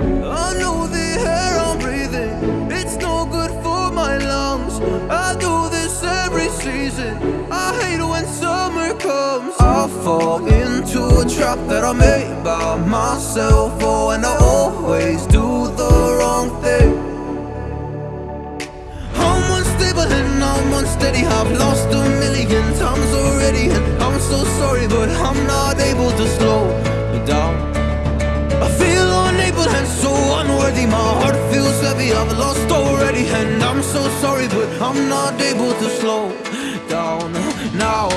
I know the air I'm breathing, it's no good for my lungs. I do this every season. I hate when summer comes. I fall into a trap that I made by myself. Oh, and I always do the wrong thing. I'm unstable and I'm unsteady. I've lost a million times already, and I'm so sorry, but I'm not I've lost already, and I'm so sorry, but I'm not able to slow down now.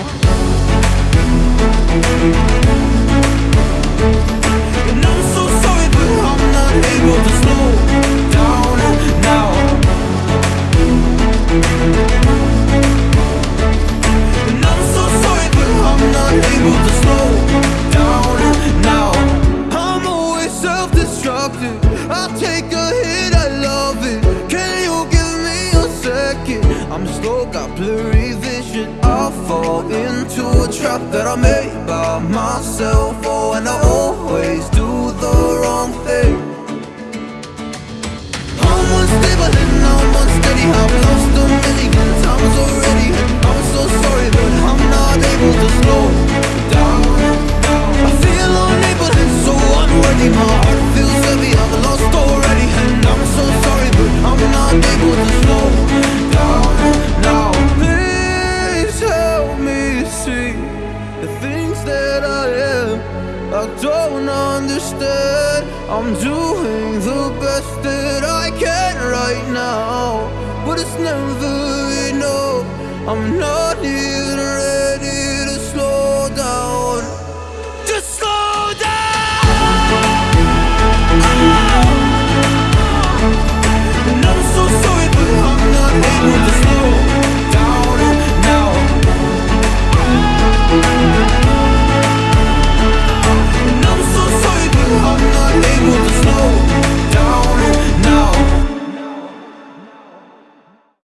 Self-destructive. I take a hit, I love it. Can you give me a second? I'm got blurry vision. I fall into a trap that I made by myself. Oh, and I always do the wrong thing. I'm unstable and I'm unsteady. I've lost a million times already. I'm so sorry, but I'm not able to slow down. I feel unable and so unworthy. My the things that I am. I don't understand. I'm doing the best that I can right now, but it's never enough. I'm not